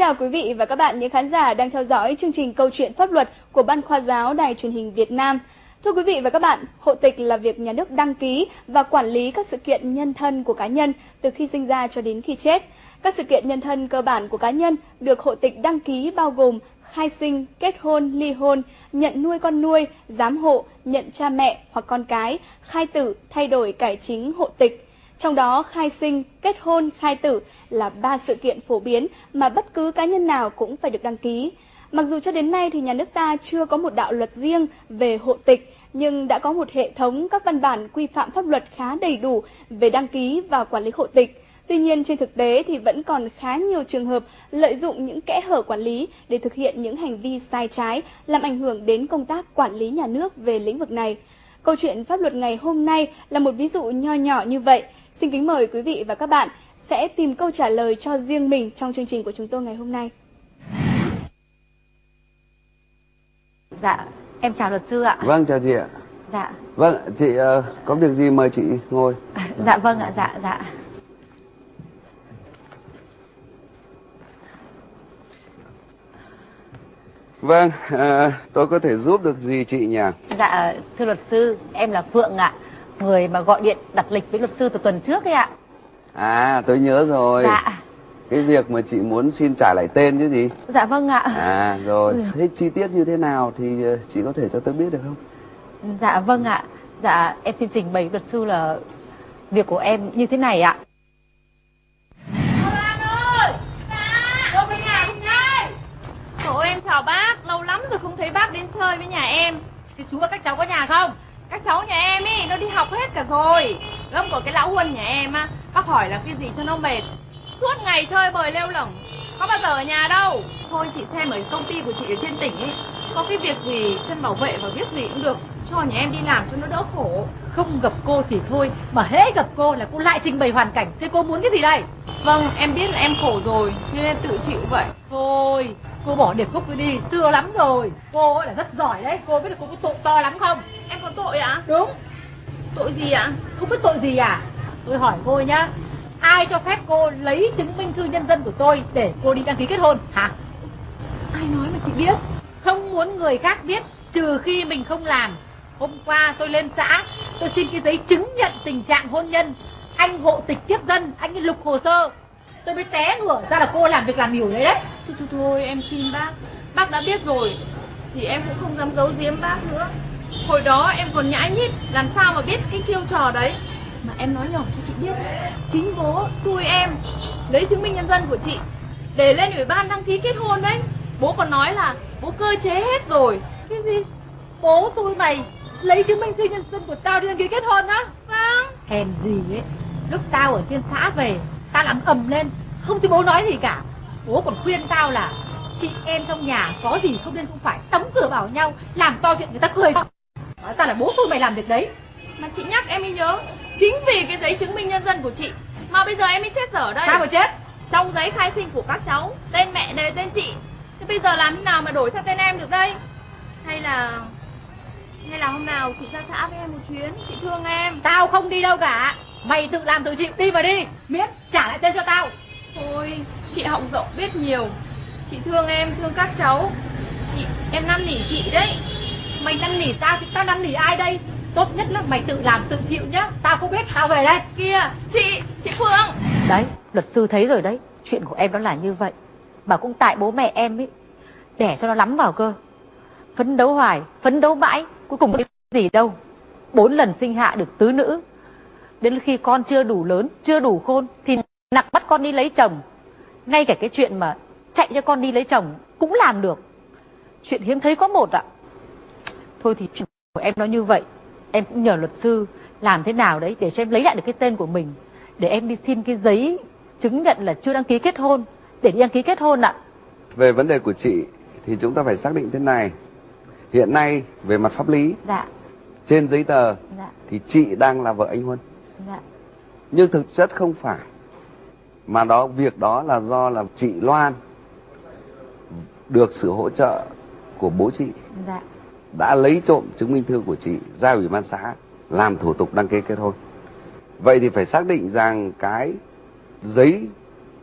chào quý vị và các bạn những khán giả đang theo dõi chương trình Câu chuyện pháp luật của Ban khoa giáo Đài truyền hình Việt Nam. Thưa quý vị và các bạn, hộ tịch là việc nhà nước đăng ký và quản lý các sự kiện nhân thân của cá nhân từ khi sinh ra cho đến khi chết. Các sự kiện nhân thân cơ bản của cá nhân được hộ tịch đăng ký bao gồm khai sinh, kết hôn, ly hôn, nhận nuôi con nuôi, giám hộ, nhận cha mẹ hoặc con cái, khai tử, thay đổi cải chính hộ tịch. Trong đó khai sinh, kết hôn, khai tử là ba sự kiện phổ biến mà bất cứ cá nhân nào cũng phải được đăng ký. Mặc dù cho đến nay thì nhà nước ta chưa có một đạo luật riêng về hộ tịch, nhưng đã có một hệ thống các văn bản quy phạm pháp luật khá đầy đủ về đăng ký và quản lý hộ tịch. Tuy nhiên trên thực tế thì vẫn còn khá nhiều trường hợp lợi dụng những kẽ hở quản lý để thực hiện những hành vi sai trái, làm ảnh hưởng đến công tác quản lý nhà nước về lĩnh vực này. Câu chuyện pháp luật ngày hôm nay là một ví dụ nho nhỏ như vậy. Xin kính mời quý vị và các bạn sẽ tìm câu trả lời cho riêng mình trong chương trình của chúng tôi ngày hôm nay. Dạ, em chào luật sư ạ. Vâng, chào chị ạ. Dạ. Vâng, chị uh, có việc gì mời chị ngồi. Dạ vâng ạ, dạ, dạ. Vâng, uh, tôi có thể giúp được gì chị nhỉ? Dạ, thưa luật sư, em là Phượng ạ. Người mà gọi điện đặt lịch với luật sư từ tuần trước ấy ạ. À, tôi nhớ rồi. Dạ. Cái việc mà chị muốn xin trả lại tên chứ gì? Dạ vâng ạ. À, rồi. Thế chi tiết như thế nào thì ờ, chị có thể cho tôi biết được không? Dạ vâng ạ. Dạ, em xin trình bày luật sư là việc của em như thế này ạ. Ôi em chào bác, lâu lắm rồi không thấy bác đến chơi với nhà em Thì chú và các cháu có nhà không? Các cháu nhà em ý, nó đi học hết cả rồi. Gâm của cái lão Huân nhà em á Bác hỏi là cái gì cho nó mệt. Suốt ngày chơi bời lêu lỏng. Có bao giờ ở nhà đâu. Thôi chị xem ở công ty của chị ở trên tỉnh ấy Có cái việc gì chân bảo vệ và viết gì cũng được. Cho nhà em đi làm cho nó đỡ khổ. Không gặp cô thì thôi Mà hễ gặp cô là cô lại trình bày hoàn cảnh. Thế cô muốn cái gì đây? Vâng, em biết là em khổ rồi Nên em tự chịu vậy. Thôi, cô bỏ điệp khúc cứ đi Xưa lắm rồi Cô ấy là rất giỏi đấy Cô biết là cô có tội to lắm không? Em có tội ạ? Đúng Tội gì ạ? Không biết tội gì à? Tôi hỏi cô nhá Ai cho phép cô lấy chứng minh thư nhân dân của tôi Để cô đi đăng ký kết hôn hả? Ai nói mà chị biết Không muốn người khác biết Trừ khi mình không làm Hôm qua tôi lên xã Tôi xin cái giấy chứng nhận tình trạng hôn nhân Anh hộ tịch tiếp dân Anh ấy lục hồ sơ Tôi mới té ngửa ra là cô làm việc làm hiểu đấy đấy Thôi thôi thôi, em xin bác. Bác đã biết rồi, Thì em cũng không dám giấu giếm bác nữa. Hồi đó em còn nhãi nhít, Làm sao mà biết cái chiêu trò đấy? Mà em nói nhỏ cho chị biết, Chính bố xui em, Lấy chứng minh nhân dân của chị, Để lên ủy ban đăng ký kết hôn đấy. Bố còn nói là bố cơ chế hết rồi. Cái gì? Bố xui mày, Lấy chứng minh thư nhân dân của tao đi đăng ký kết hôn á? Vâng. Hèn gì ấy, Lúc tao ở trên xã về, Tao làm ầm lên, Không thấy bố nói gì cả. Bố còn khuyên tao là Chị em trong nhà có gì không nên cũng phải đóng cửa bảo nhau Làm to chuyện người ta cười. Nói ta là bố xui mày làm việc đấy. Mà chị nhắc em mới nhớ Chính vì cái giấy chứng minh nhân dân của chị Mà bây giờ em mới chết dở ở đây. Sao mà chết? Trong giấy khai sinh của các cháu Tên mẹ đề tên chị. Thế bây giờ làm thế nào mà đổi sang tên em được đây? Hay là Hay là hôm nào chị ra xã với em một chuyến Chị thương em? Tao không đi đâu cả. Mày tự làm tự chịu đi mà đi. Miễn trả lại tên cho tao Thôi chị họng rộng biết nhiều. Chị thương em thương các cháu. Chị em năn nỉ chị đấy. Mày năn nỉ tao thì tao năn nỉ ai đây? Tốt nhất là mày tự làm tự chịu nhá. Tao không biết tao về đây. Kia chị chị Phương. Đấy, luật sư thấy rồi đấy. Chuyện của em đó là như vậy. Mà cũng tại bố mẹ em ấy Đẻ cho nó lắm vào cơ. Phấn đấu hoài, phấn đấu mãi Cuối cùng cái gì đâu. Bốn lần sinh hạ được tứ nữ. Đến khi con chưa đủ lớn, chưa đủ khôn Thì nặng bắt con đi lấy chồng. Ngay cả cái chuyện mà chạy cho con đi lấy chồng Cũng làm được. Chuyện hiếm thấy có một ạ. Thôi thì chuyện của em nó như vậy. Em cũng nhờ luật sư làm thế nào đấy Để cho em lấy lại được cái tên của mình. Để em đi xin cái giấy chứng nhận là chưa đăng ký kết hôn. Để đi đăng ký kết hôn ạ. Về vấn đề của chị thì chúng ta phải xác định thế này. Hiện nay về mặt pháp lý Dạ, trên giấy tờ dạ, thì chị đang là vợ anh Huân. dạ. Nhưng thực chất không phải. Mà đó việc đó là do là chị Loan được sự hỗ trợ của bố chị Dạ, đã lấy trộm chứng minh thư của chị ra ủy ban xã làm thủ tục đăng ký kết hôn. Vậy thì phải xác định rằng cái giấy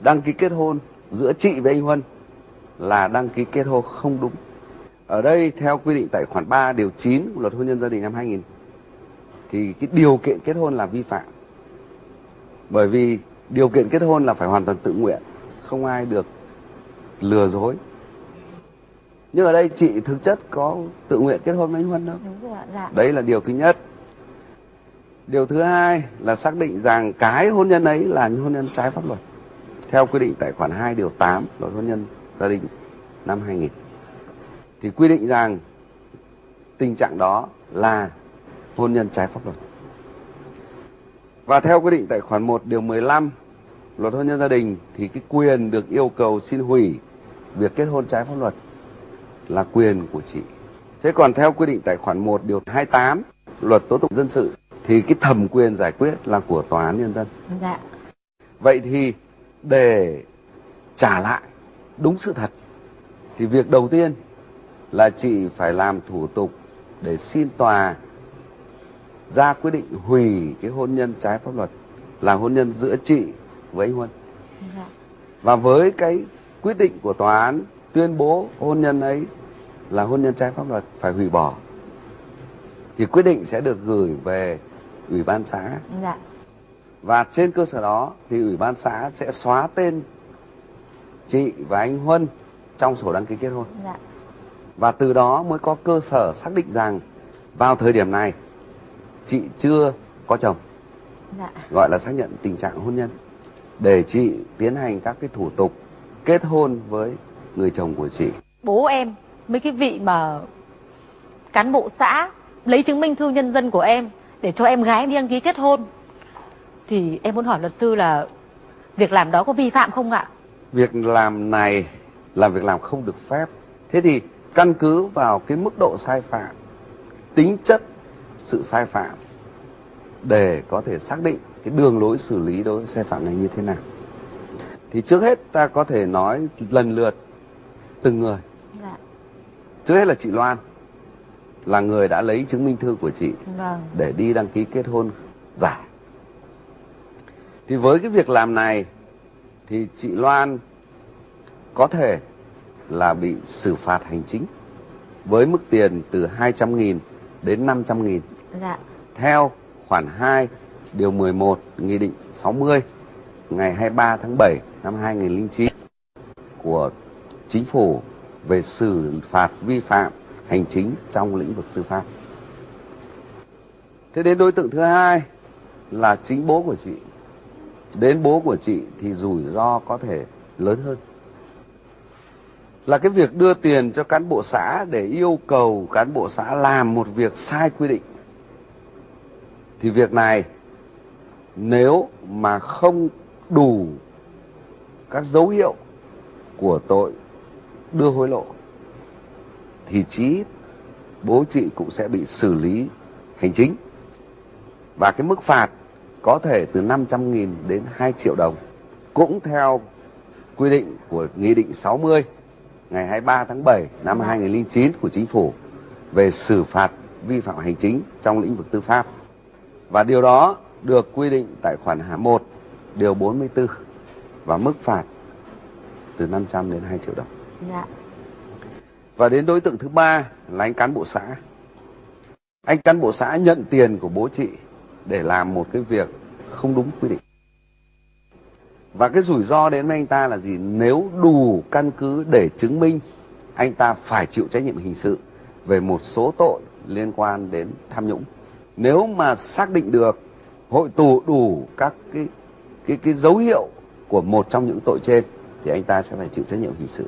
đăng ký kết hôn giữa chị với anh Huân là đăng ký kết hôn không đúng. Ở đây theo quy định tại khoản 3 điều 9 của luật hôn nhân gia đình năm 2000 thì cái điều kiện kết hôn là vi phạm. Bởi vì điều kiện kết hôn là phải hoàn toàn tự nguyện, không ai được lừa dối. Nhưng ở đây chị thực chất có tự nguyện kết hôn với anh Huân đâu. Đúng rồi dạ. Đấy là điều thứ nhất. Điều thứ hai là xác định rằng cái hôn nhân ấy là hôn nhân trái pháp luật. Theo quy định tại khoản 2 điều 8 luật hôn nhân gia đình năm 2000. Thì quy định rằng tình trạng đó là hôn nhân trái pháp luật. Và theo quy định tại khoản 1 điều 15 luật hôn nhân gia đình thì cái quyền được yêu cầu xin hủy việc kết hôn trái pháp luật là quyền của chị. Thế còn theo quy định tại khoản 1 điều 28 luật tố tụng dân sự thì cái thẩm quyền giải quyết là của tòa án nhân dân. Dạ. Vậy thì để trả lại đúng sự thật thì việc đầu tiên là chị phải làm thủ tục để xin tòa ra quyết định hủy cái hôn nhân trái pháp luật là hôn nhân giữa chị với anh Huân. Dạ. Và với cái quyết định của tòa án tuyên bố hôn nhân ấy là hôn nhân trái pháp luật phải hủy bỏ thì quyết định sẽ được gửi về ủy ban xã Dạ. và trên cơ sở đó thì ủy ban xã sẽ xóa tên chị và anh Huân trong sổ đăng ký kết hôn Dạ. và từ đó mới có cơ sở xác định rằng vào thời điểm này chị chưa có chồng Dạ. gọi là xác nhận tình trạng hôn nhân để chị tiến hành các cái thủ tục kết hôn với người chồng của chị Bố em, mấy cái vị mà cán bộ xã lấy chứng minh thư nhân dân của em để cho em gái em đi đăng ký kết hôn. Thì em muốn hỏi luật sư là việc làm đó có vi phạm không ạ? việc làm này là việc làm không được phép thế thì căn cứ vào cái mức độ sai phạm tính chất sự sai phạm để có thể xác định cái đường lối xử lý đối với sai phạm này như thế nào thì trước hết ta có thể nói lần lượt từng người Dạ. trước hết là chị Loan là người đã lấy chứng minh thư của chị Vâng. để đi đăng ký kết hôn giả. Thì với cái việc làm này thì chị Loan có thể là bị xử phạt hành chính với mức tiền từ 200.000 đến 500.000 Dạ. theo khoản 2 điều 11 Nghị định 60 ngày 23 tháng 7 năm 2009 của Chính phủ về xử phạt vi phạm hành chính trong lĩnh vực tư pháp. Thế đến đối tượng thứ hai là chính bố của chị. Đến bố của chị thì rủi ro có thể lớn hơn. Là cái việc đưa tiền cho cán bộ xã để yêu cầu cán bộ xã làm một việc sai quy định. Thì việc này, nếu mà không đủ các dấu hiệu của tội đưa hối lộ, thì chí bố chị cũng sẽ bị xử lý hành chính và cái mức phạt có thể từ 500.000 đến 2 triệu đồng, cũng theo quy định của Nghị định 60 ngày 23 tháng 7 năm 2009 của Chính phủ về xử phạt vi phạm hành chính trong lĩnh vực tư pháp. Và điều đó được quy định tại khoản 1 điều 44 và mức phạt từ 500 đến 2 triệu đồng. Dạ. Và đến đối tượng thứ ba là anh cán bộ xã. Anh cán bộ xã nhận tiền của bố chị để làm một cái việc không đúng quy định. Và cái rủi ro đến với anh ta là gì? Nếu đủ căn cứ để chứng minh, anh ta phải chịu trách nhiệm hình sự về một số tội liên quan đến tham nhũng. Nếu mà xác định được hội tụ đủ các cái cái cái dấu hiệu của một trong những tội trên, thì anh ta sẽ phải chịu trách nhiệm hình sự.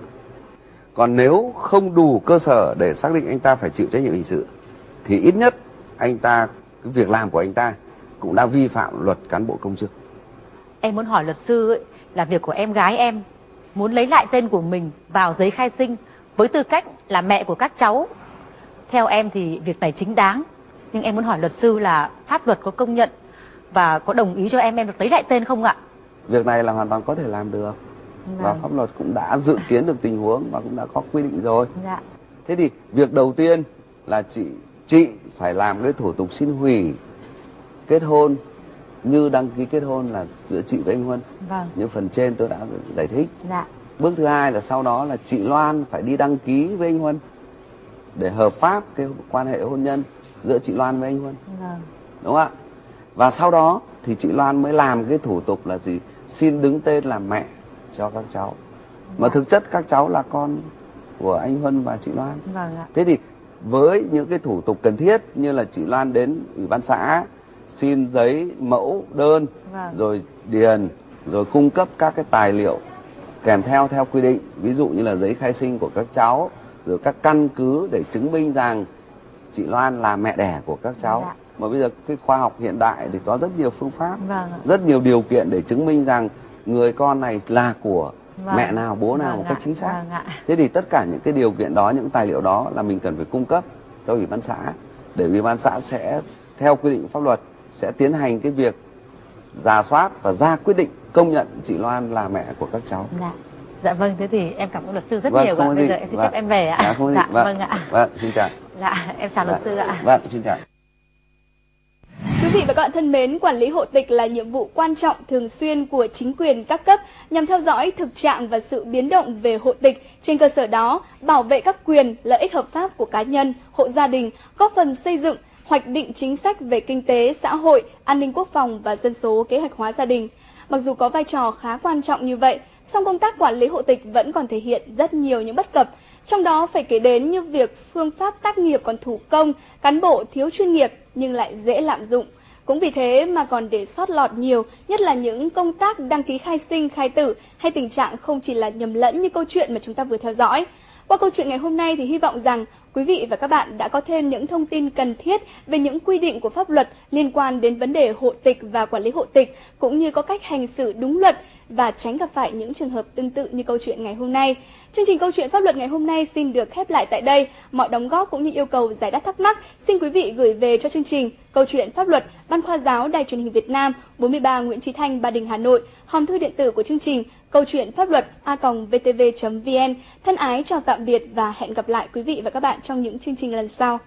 Còn nếu không đủ cơ sở để xác định anh ta phải chịu trách nhiệm hình sự, thì ít nhất anh ta, cái việc làm của anh ta cũng đã vi phạm luật cán bộ công chức. Em muốn hỏi luật sư ấy, là việc của em gái em muốn lấy lại tên của mình vào giấy khai sinh với tư cách là mẹ của các cháu. Theo em thì việc này chính đáng. Nhưng em muốn hỏi luật sư là pháp luật có công nhận và có đồng ý cho em em được lấy lại tên không ạ? Việc này là hoàn toàn có thể làm được và pháp luật cũng đã dự kiến được tình huống và cũng đã có quy định rồi. Dạ. Thế thì việc đầu tiên là chị chị phải làm cái thủ tục xin hủy kết hôn như đăng ký kết hôn là giữa chị với anh Huân Vâng. như phần trên tôi đã giải thích Dạ. bước thứ hai là sau đó là chị Loan phải đi đăng ký với anh Huân để hợp pháp cái quan hệ hôn nhân giữa chị Loan với anh Huân Vâng. đúng không ạ và sau đó thì chị Loan mới làm cái thủ tục là gì xin đứng tên làm mẹ cho các cháu mà Dạ. thực chất các cháu là con của anh Huân và chị Loan Vâng ạ. thế thì với những cái thủ tục cần thiết như là chị Loan đến ủy ban xã xin giấy mẫu đơn Vâng. rồi điền rồi cung cấp các cái tài liệu kèm theo theo quy định. Ví dụ như là giấy khai sinh của các cháu rồi các căn cứ để chứng minh rằng chị Loan là mẹ đẻ của các cháu. Dạ. mà bây giờ cái khoa học hiện đại thì có rất nhiều phương pháp Vâng rất nhiều điều kiện để chứng minh rằng người con này là của Vâng. mẹ nào bố nào Vâng một cách chính xác. Vâng thế thì tất cả những cái điều kiện đó những tài liệu đó là mình cần phải cung cấp cho ủy ban xã. Để ủy ban xã sẽ theo quy định pháp luật sẽ tiến hành cái việc giả soát và ra quyết định công nhận chị Loan là mẹ của các cháu Dạ. Dạ vâng, thế thì em cảm ơn luật sư rất Vâng, nhiều không ạ. Bây gì. giờ em xin Vâng. phép em về ạ. Dạ, không gì. dạ Vâng. vâng ạ. vâng xin chào Dạ, em chào luật sư ạ. vâng xin chào Quý vị và các bạn thân mến, quản lý hộ tịch là nhiệm vụ quan trọng thường xuyên của chính quyền các cấp nhằm theo dõi thực trạng và sự biến động về hộ tịch. Trên cơ sở đó, bảo vệ các quyền, lợi ích hợp pháp của cá nhân, hộ gia đình, góp phần xây dựng, hoạch định chính sách về kinh tế, xã hội, an ninh quốc phòng và dân số kế hoạch hóa gia đình. Mặc dù có vai trò khá quan trọng như vậy, song công tác quản lý hộ tịch vẫn còn thể hiện rất nhiều những bất cập. Trong đó phải kể đến như việc phương pháp tác nghiệp còn thủ công, cán bộ thiếu chuyên nghiệp nhưng lại dễ lạm dụng. Cũng vì thế mà còn để sót lọt nhiều, nhất là những công tác đăng ký khai sinh, khai tử hay tình trạng không chỉ là nhầm lẫn như câu chuyện mà chúng ta vừa theo dõi. Qua câu chuyện ngày hôm nay thì hy vọng rằng quý vị và các bạn đã có thêm những thông tin cần thiết về những quy định của pháp luật liên quan đến vấn đề hộ tịch và quản lý hộ tịch, cũng như có cách hành xử đúng luật và tránh gặp phải những trường hợp tương tự như câu chuyện ngày hôm nay. Chương trình câu chuyện pháp luật ngày hôm nay xin được khép lại tại đây. Mọi đóng góp cũng như yêu cầu giải đáp thắc mắc xin quý vị gửi về cho chương trình Câu chuyện pháp luật Ban khoa giáo Đài truyền hình Việt Nam 43 Nguyễn Chí Thanh Ba Đình Hà Nội. Hòm thư điện tử của chương trình Câu chuyện pháp luật a.vtv.vn. Thân ái chào tạm biệt và hẹn gặp lại quý vị và các bạn trong những chương trình lần sau.